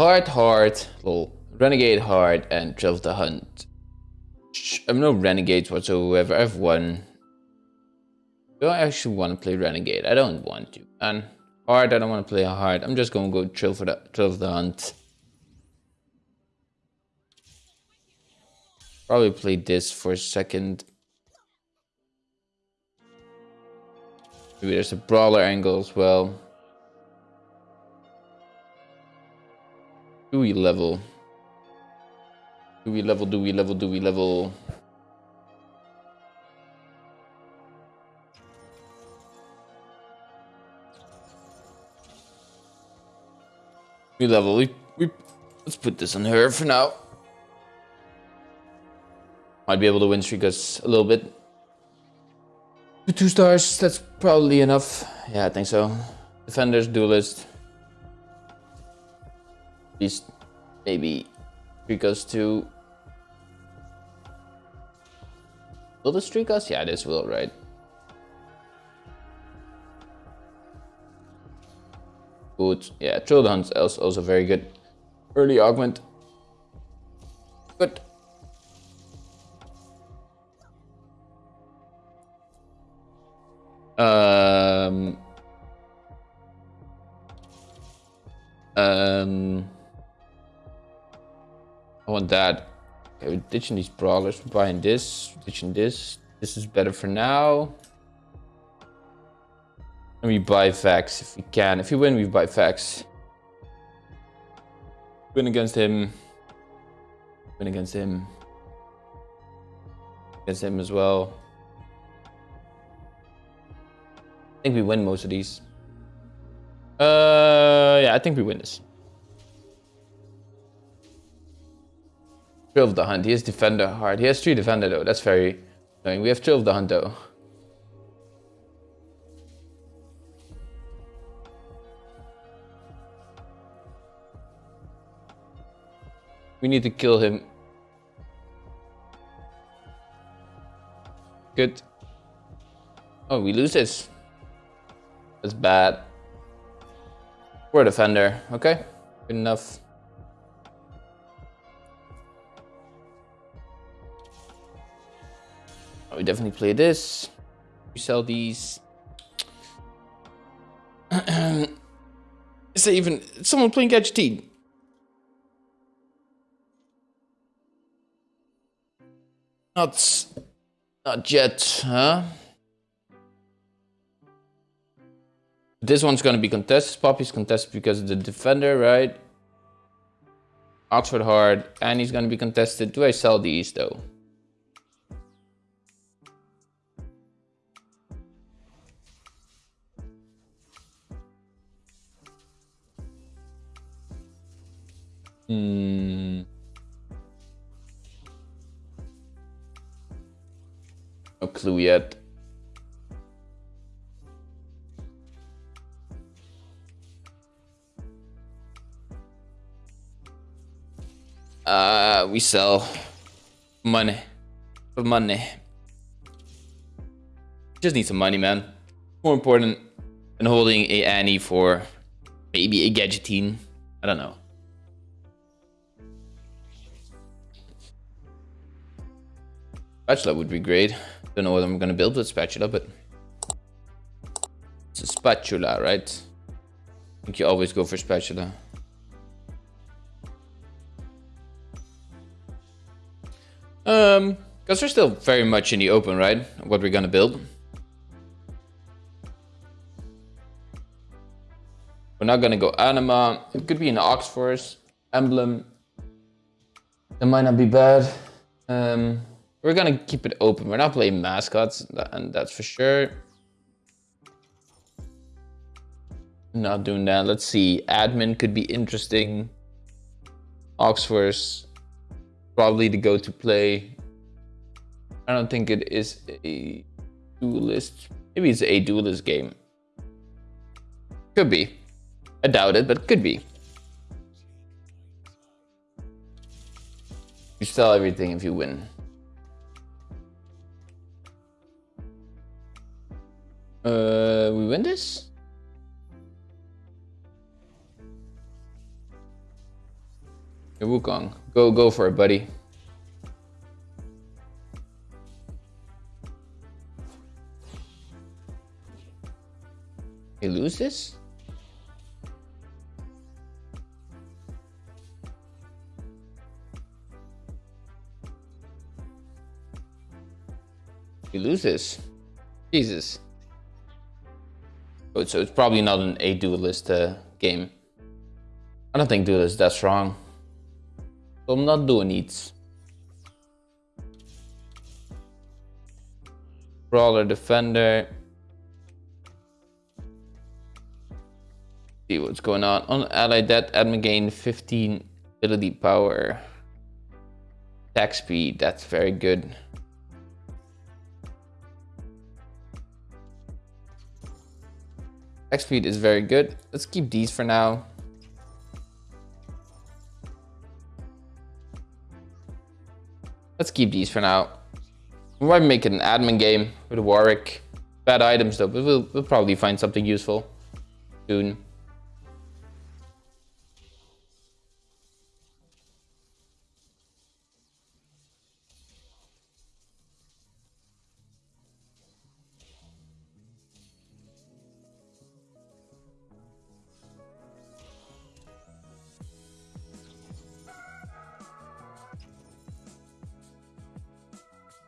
Hard, hard, lol. Renegade hard and of the Hunt. I'm no renegades whatsoever. I've won. Do I actually want to play renegade? I don't want to. And hard, I don't want to play hard. I'm just gonna go Thrill for the Thrill of the Hunt. Probably play this for a second. Maybe there's a brawler angle as well. Do we level? Do we level, do we level, do we level? We level, we, we, let's put this on her for now. Might be able to win streak us a little bit. Two, two stars, that's probably enough. Yeah, I think so. Defenders, duelist least maybe streak us to will this streak us? Yeah this will right? Good. Yeah Thrill the Hunt is also very good. Early augment. Good that. Okay, we're ditching these brawlers, we're buying this, ditching this. This is better for now. And we buy Vex if we can. If we win, we buy Vex. Win against him. Win against him. Against him as well. I think we win most of these. Uh, yeah, I think we win this. Thrill of the Hunt. He has Defender hard. He has three Defender though. That's very annoying. We have Thrill of the Hunt though. We need to kill him. Good. Oh, we lose this. That's bad. We're a defender. Okay, good enough. Oh, we definitely play this. We sell these. Is there even someone playing Gadgeteen? Not, not yet, huh? This one's gonna be contested. Poppy's contested because of the defender, right? Ox Force hard, and he's gonna be contested. Do I sell these though? Hmm. No clue yet. Uh, we sell money for money. Just need some money, man. More important than holding a Annie for maybe a Gadgeteen. I don't know. Spatula would be great. Don't know what I'm gonna build with spatula, but it's a spatula, right? I think you always go for spatula. Um, because we're still very much in the open, right? What we're gonna build. We're not gonna go anima. It could be an ox emblem. It might not be bad. Um, we're gonna keep it open. We're not playing mascots, and that's for sure. Not doing that. Let's see. Admin could be interesting. Oxforce, probably the go-to play. I don't think it is a duelist. Maybe it's a duelist game. Could be. I doubt it, but could be. You sell everything if you win. Uh, we win this? Hey, Wukong, go go for it, buddy. You lose this? You lose this? Jesus. So it's probably not an A duelist uh, game. I don't think duelist that strong. So I'm not doing needs. Brawler defender. See what's going on. On ally that admin gain 15 ability power. Attack speed, that's very good. Attack speed is very good. Let's keep these for now. Let's keep these for now. We might make an admin game with Warwick. Bad items though, but we'll, we'll probably find something useful soon.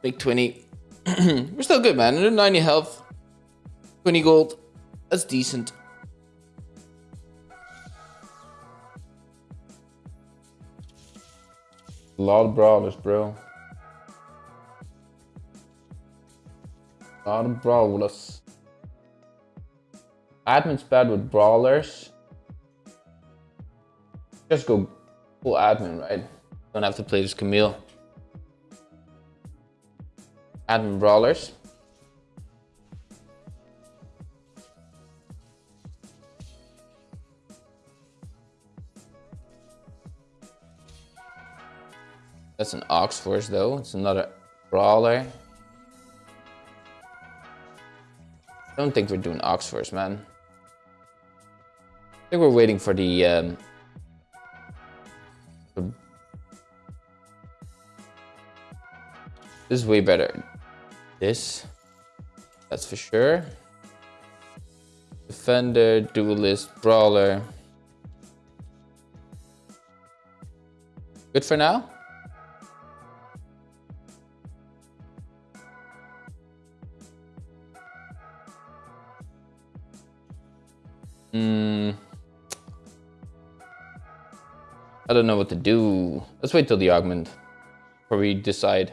Big 20. We're still good, man. 190 health. 20 gold. That's decent. A lot of brawlers, bro. A lot of brawlers. Admin's bad with brawlers. Just go full admin, right? Don't have to play this Camille admin brawlers. That's an Ox Force though. It's another brawler. Don't think we're doing Ox Force, man. I think we're waiting for the um, This is way better this. That's for sure. Defender, duelist, brawler. Good for now. Hmm. I don't know what to do. Let's wait till the augment before we decide.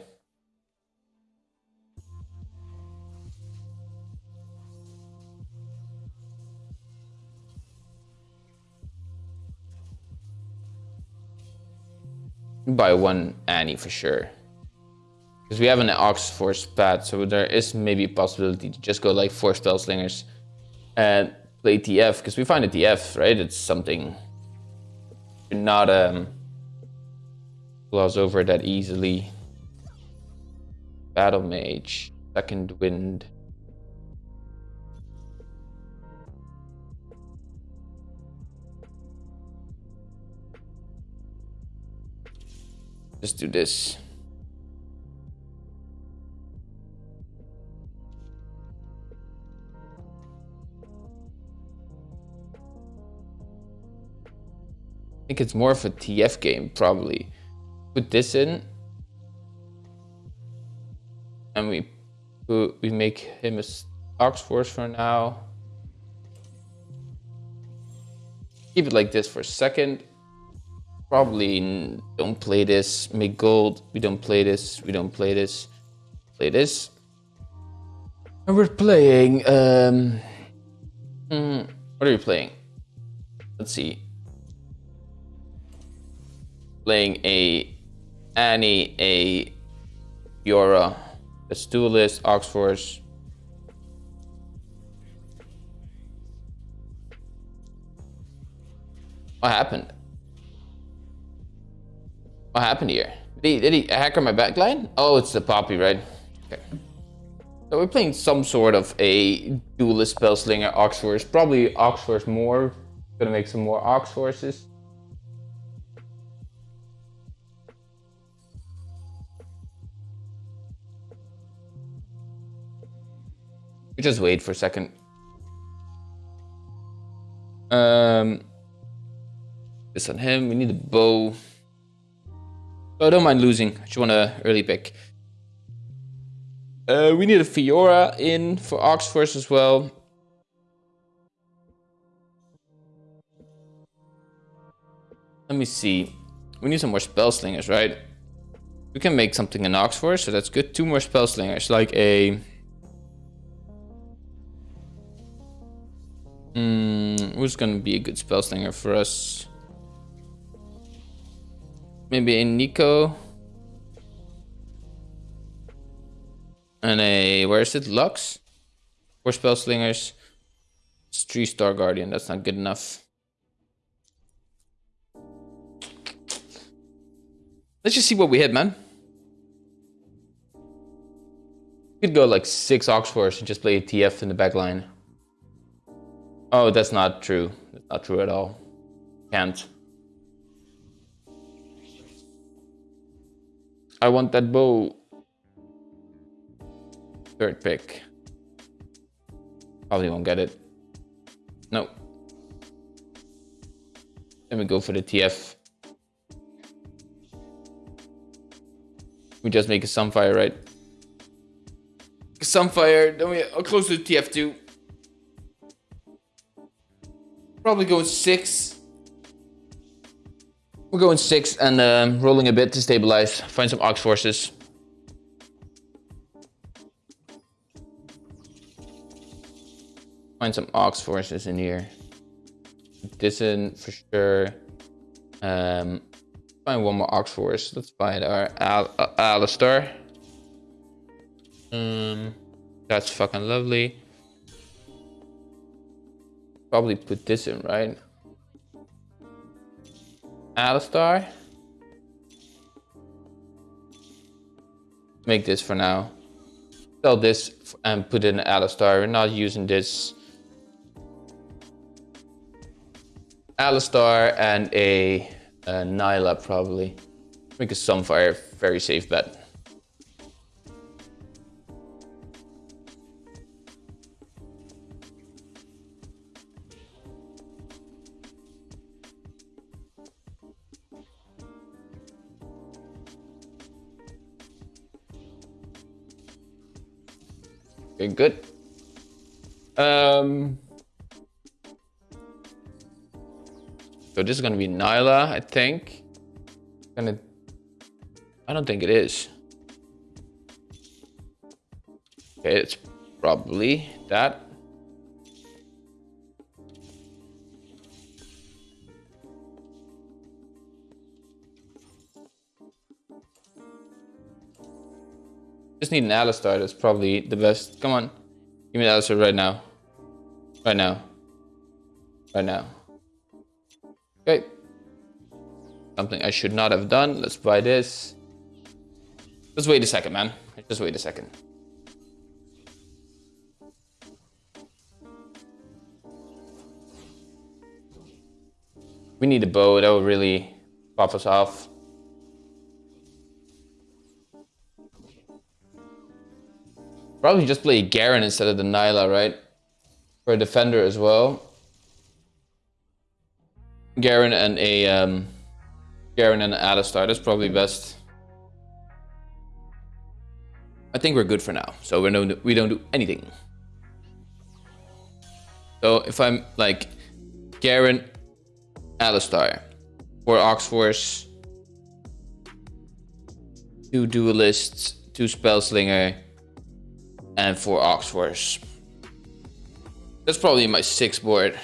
Buy one Annie for sure. Because we have an Ox Force pad, so there is maybe a possibility to just go like four Spell Slingers and play TF, because we find a TF, right? It's something not um gloss over that easily. Battle Mage, Second Wind. Let's do this. I think it's more of a TF game, probably. Put this in. And we we make him a Ox Force for now. Keep it like this for a second probably don't play this. Make gold. We don't play this. We don't play this. Play this. And we're playing. Um, hmm, what are you playing? Let's see. Playing a Annie, a Fiora, a Duelist, Oxforce. What happened? What happened here? Did he, did he hack on my backline? Oh, it's the poppy, right? Okay. So we're playing some sort of a duelist Spellslinger Oxforce. Probably Oxforce more. Gonna make some more Oxforces. We just wait for a second. Um, this on him. We need a bow. Oh, I don't mind losing. I just want an early pick. Uh, we need a Fiora in for Oxforce as well. Let me see. We need some more spell slingers, right? We can make something in Oxforce, so that's good. Two more spell slingers, like a... Hmm, who's gonna be a good spell slinger for us? Maybe a Nico. And a, where is it? Lux? Four spell slingers. It's three star guardian, that's not good enough. Let's just see what we hit, man. Could go like six Oxforce and just play a TF in the back line. Oh, that's not true. That's not true at all. Can't. I want that bow. Third pick. Probably won't get it. No. Let me go for the TF. We just make a Sunfire, right? Sunfire, then we are close to TF2. Probably going six. We're going six and um, rolling a bit to stabilize. Find some Ox forces. Find some Ox forces in here. This in for sure. Um, find one more Ox force. Let's find our Al uh, Alistar. Um, that's fucking lovely. Probably put this in, right? Alistar. Make this for now. Sell this and put in Alistar. We're not using this. Alistar and a, a Nilah probably. Make a Sunfire, very safe bet. Good. Um, so this is gonna be Nilah, I think. Gonna, I don't think it is. Okay, it's probably that. Just need an Alistar, that's probably the best. Come on. Give me an Alistar right now. Right now. Right now. Okay. Something I should not have done. Let's buy this. Just wait a second, man. Just wait a second. We need a bow. That will really pop us off. Probably just play Garen instead of the Nilah, right? For a defender as well. Garen and a um, Garen and an Alistar. That's probably best. I think we're good for now. So we don't we don't do anything. So if I'm like Garen, Alistar, or Oxforce, two duelists, two spellslinger, and four Oxforce. That's probably my sixth board.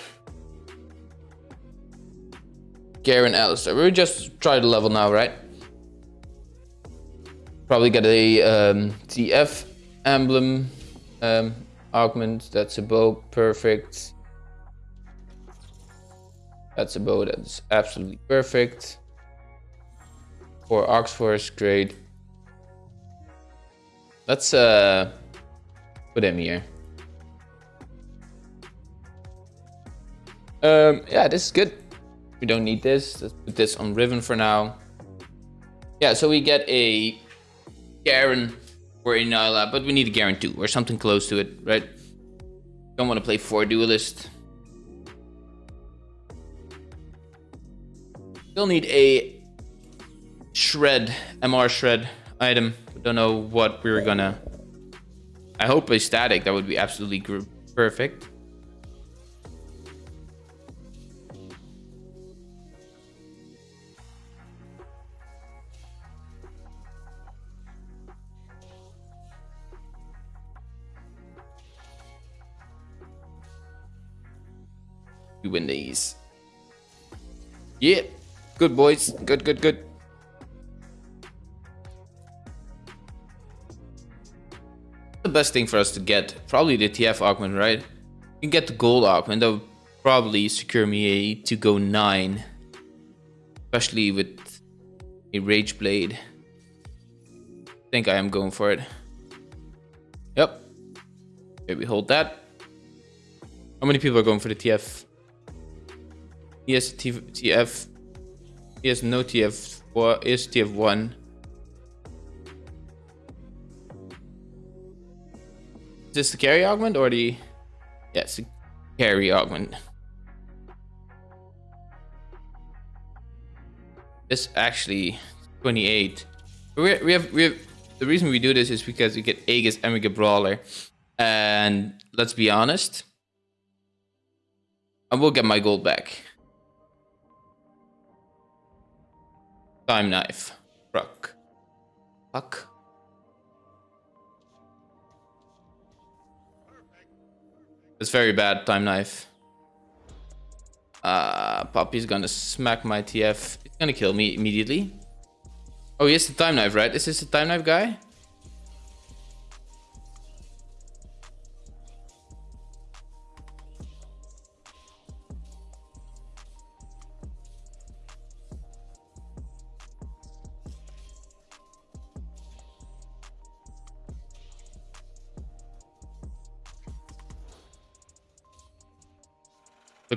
Garen Alistar. We'll just try the level now, right? Probably get a um, TF emblem um, augment. That's a bow. Perfect. That's a bow that's absolutely perfect. For Oxforce, great. Let's uh put him here. Um, yeah, this is good. We don't need this. Let's put this on Riven for now. Yeah, so we get a Garen or a Nilah, but we need a Garen too, or something close to it, right? Don't want to play four duelist. Still need a shred, MR shred item. Don't know what we're gonna. I hope a static. That would be absolutely perfect. We win these. Yeah. Good, boys. Good, good, good. The best thing for us to get, probably the TF augment, right? You can get the gold augment. That would probably secure me a to go 9. Especially with a Rage Blade. I think I am going for it. Yep. Okay, we hold that. How many people are going for the TF? Has TF. Has no TF. Or is TF1. This the carry augment or the... Yes, yeah, carry augment. This actually 28. We, we have we have the reason we do this is because we get Aegis and we get Brawler. And let's be honest. I will get my gold back. Time knife. Fuck. Fuck. It's very bad, time knife. Uh, Poppy's gonna smack my TF. It's gonna kill me immediately. Oh, he has the time knife, right? Is this the time knife guy?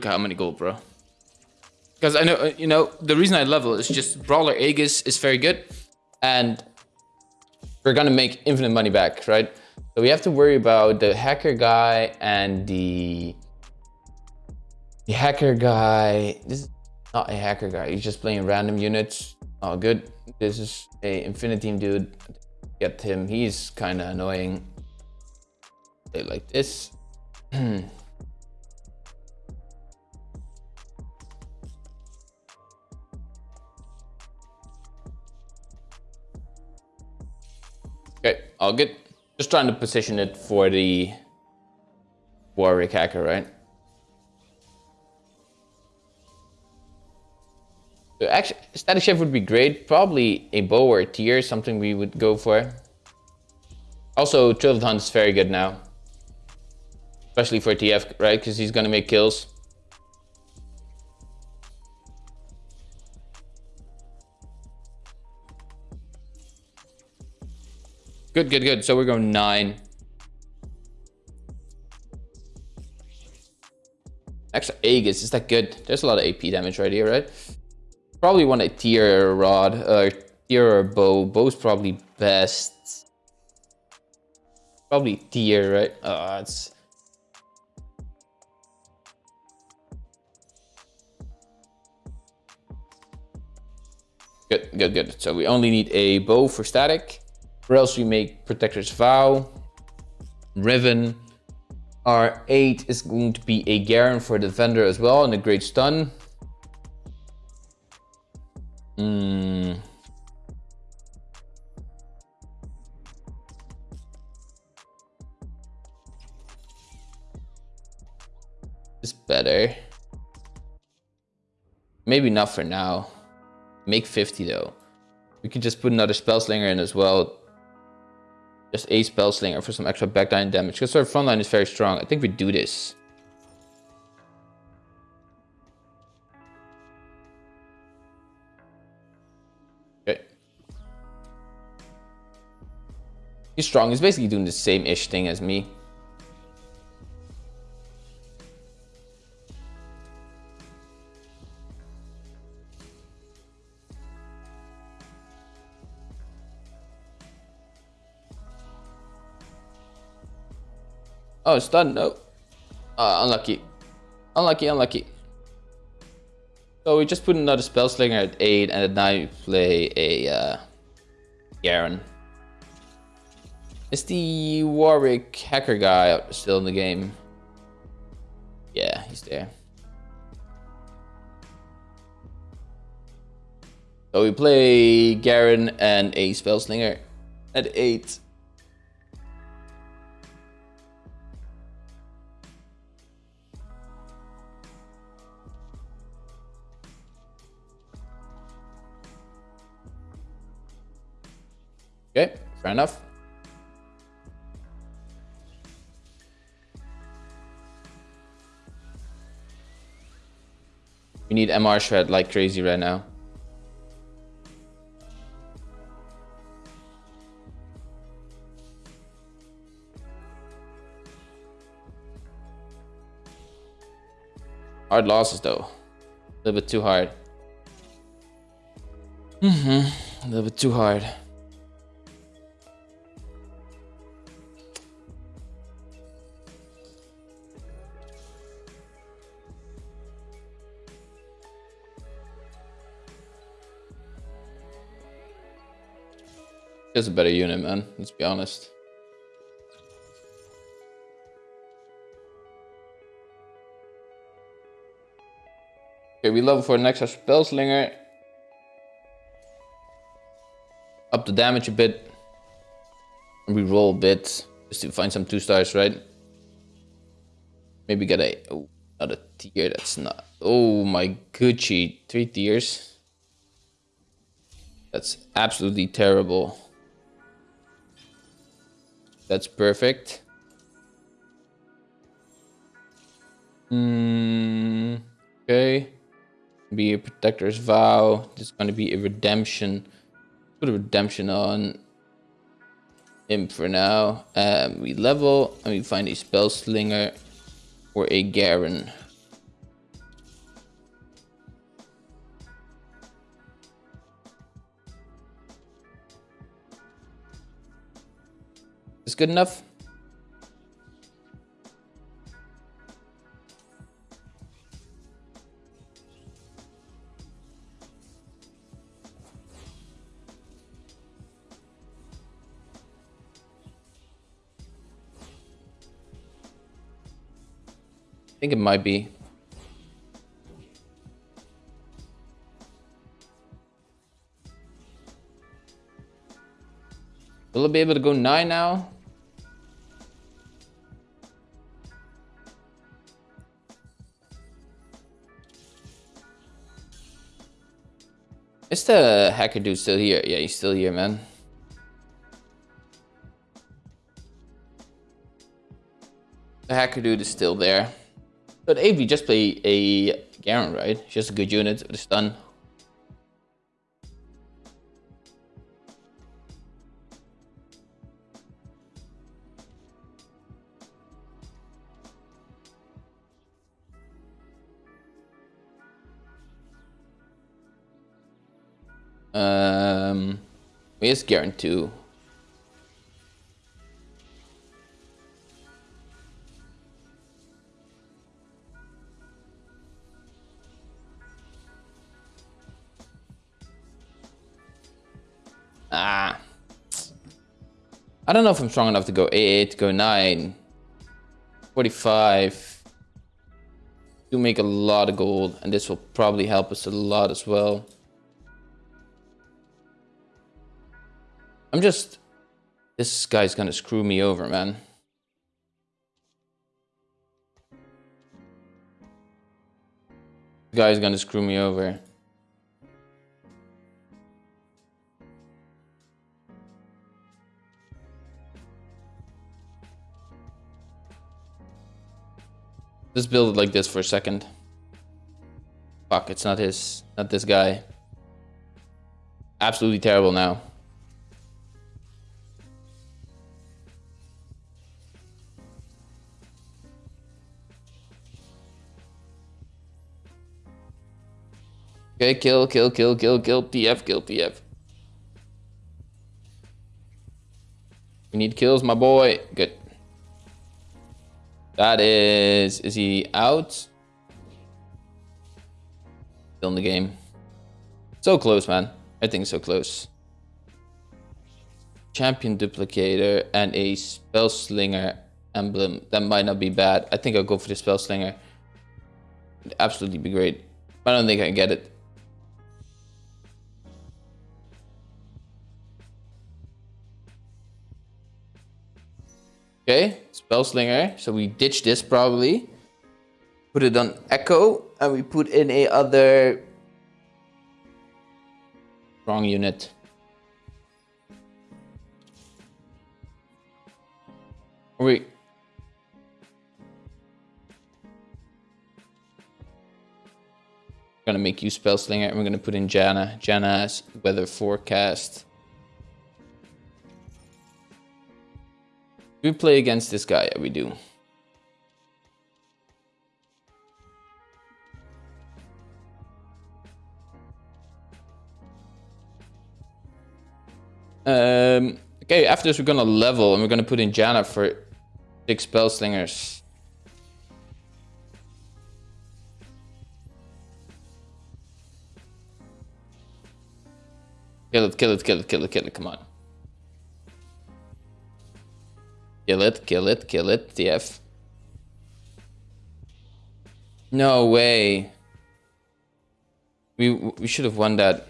Look how many gold, bro. Because I know, uh, you know, the reason I level is just Brawler Aegis is very good. And we're gonna make infinite money back, right? So we have to worry about the hacker guy and the... The hacker guy... This is not a hacker guy. He's just playing random units. Oh, good. This is a InfiniTeam dude. Get him. He's kind of annoying. Play like this. all good. Just trying to position it for the Warwick hacker, right? So actually, Statikk Shiv would be great. Probably a bow or a tear, something we would go for. Also, Trillet Hunt is very good now. Especially for TF, right? Because he's going to make kills. Good, good, good. So we're going nine. Extra Aegis, is that good? There's a lot of AP damage right here, right? Probably want a tier rod, uh, tier bow. Bow's probably best. Probably tier, right? Oh, it's... Good, good, good. So we only need a bow for static. Or else we make Protector's Vow. Riven. R8 is going to be a Garen for the Defender as well and a Great Stun. Hmm. It's better. Maybe not for now. Make 50 though. We could just put another Spell Slinger in as well just a spell slinger for some extra backline damage. Because our frontline is very strong. I think we do this. Okay. He's strong. He's basically doing the same-ish thing as me. Oh, it's done. No. Uh, unlucky. Unlucky, unlucky. So we just put another spell slinger at 8 and at 9 we play a uh, Garen. Is the Warwick hacker guy still in the game? Yeah, he's there. So we play Garen and a spell slinger at 8. Fair enough. We need MR shred like crazy right now. Hard losses though. A little bit too hard. Mm-hmm. A little bit too hard. Just a better unit, man. Let's be honest. Okay, we level for an extra spell slinger. Up the damage a bit. We roll a bit just to find some two stars, right? Maybe get a oh, not a tear. That's not. Oh my Gucci, three tears. That's absolutely terrible. That's perfect. Mm, okay. Be a protector's vow. This is going to be a redemption. Put a redemption on him for now. Um, we level and we find a spell slinger or a Garen. Good enough? I think it might be. Will it be able to go 9 now? The hacker dude still here? Yeah, he's still here, man. The hacker dude is still there. But AV just play a Garen, right? Just a good unit with a stun. Garen 2? Ah. I don't know if I'm strong enough to go 8, go 9. 45. Do make a lot of gold, and this will probably help us a lot as well. I'm just... This guy's gonna screw me over, man. This guy's gonna screw me over. Just build it like this for a second. Fuck, it's not his, not this guy. Absolutely terrible now. Okay, kill, kill, kill, kill, kill, TF, kill, TF. We need kills, my boy. Good. That is... Is he out? Still in the game. So close, man. I think so close. Champion Duplicator and a Spell Slinger emblem. That might not be bad. I think I'll go for the Spell Slinger. It'd absolutely be great. I don't think I can get it. Okay, Spellslinger. So we ditch this probably. Put it on Ekko. And we put in a other... Wrong unit. We... gonna make you Spellslinger and we're gonna put in Janna. Janna's weather forecast. We play against this guy? Yeah, we do. Um, okay, after this we're gonna level and we're gonna put in Janna for six spell slingers. Kill it, kill it, kill it, kill it, kill it, come on. Kill it, kill it, kill it, TF. No way. We we should have won that.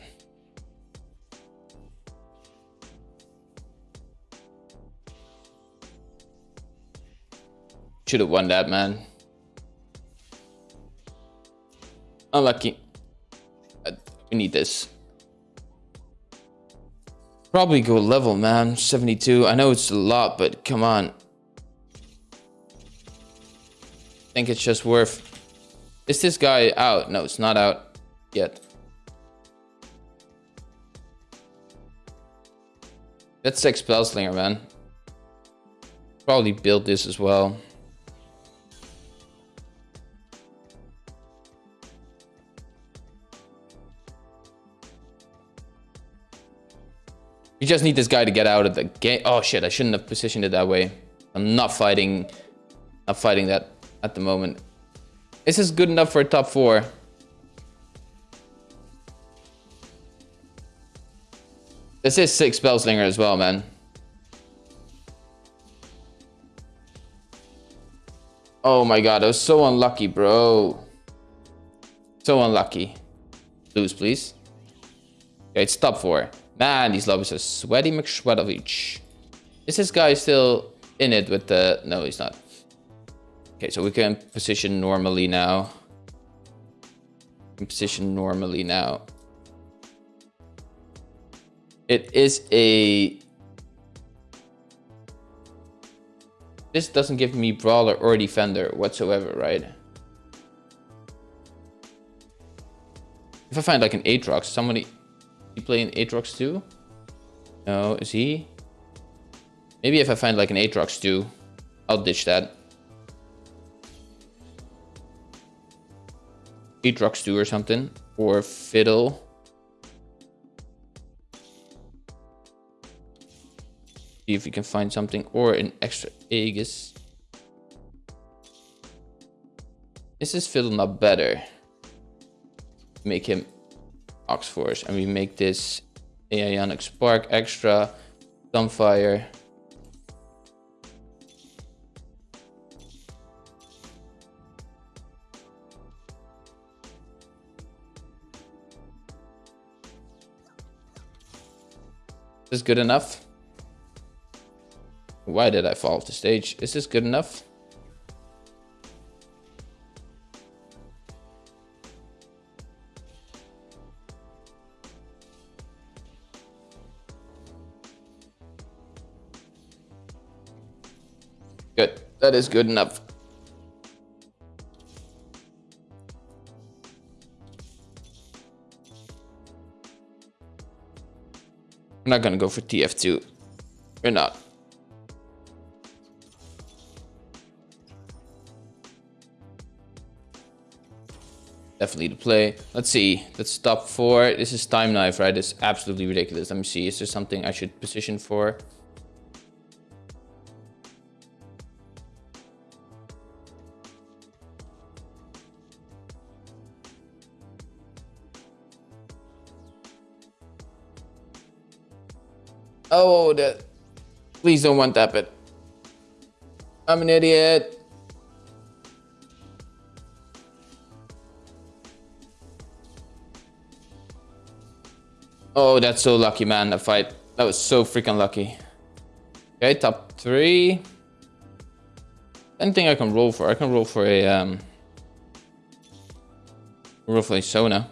Should have won that, man. Unlucky. Uh, we need this. Probably go level, man. 72. I know it's a lot, but come on. I think it's just worth... Is this guy out? No, it's not out yet. That's six Spellslinger, man. Probably build this as well. Just need this guy to get out of the game. Oh shit, I shouldn't have positioned it that way. I'm not fighting, not fighting that at the moment. This is this good enough for a top four? This is six Spellslinger as well, man. Oh my god, I was so unlucky, bro. So unlucky. Lose, please. Okay, it's top four. Man, these lobbies are sweaty McSweatovich. Is this guy still in it with the... No, he's not. Okay, so we can position normally now. position normally now. It is a... This doesn't give me Brawler or Defender whatsoever, right? If I find like an Aatrox, somebody he playing Aatrox too? No, is he? Maybe if I find like an Aatrox too, I'll ditch that. Aatrox 2 or something. Or Fiddle. See if we can find something. Or an extra Aegis. Is this Fiddle not better? Make him Oxforce. And we make this Ionic Spark extra, Dumbfire. Is this good enough? Why did I fall off the stage? Is this good enough? That is good enough. We're not gonna go for TF2. We're not. Definitely to play. Let's see. Let's stop for. This is time knife, right? It's absolutely ridiculous. Let me see. Is there something I should position for? Oh, that. Please don't one tap it. I'm an idiot. Oh, that's so lucky, man, that fight. That was so freaking lucky. Okay, top three. Anything I can roll for? I can roll for a, um... Roll for a Sona.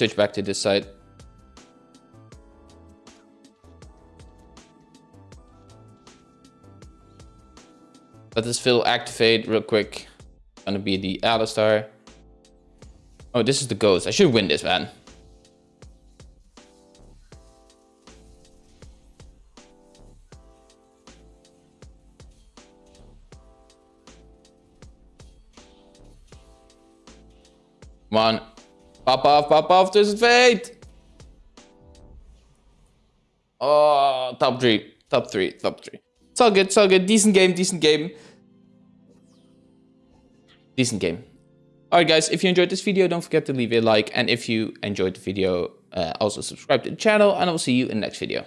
Switch back to this side. Let this fill activate real quick. Gonna be the Alistar. Oh, this is the ghost. I should win this, man. Pop off, there's fate! Oh, top three, top three, top three. It's all good, it's all good. Decent game, decent game. Decent game. Alright guys, if you enjoyed this video, don't forget to leave a like. And if you enjoyed the video, uh, also subscribe to the channel. And I will see you in the next video.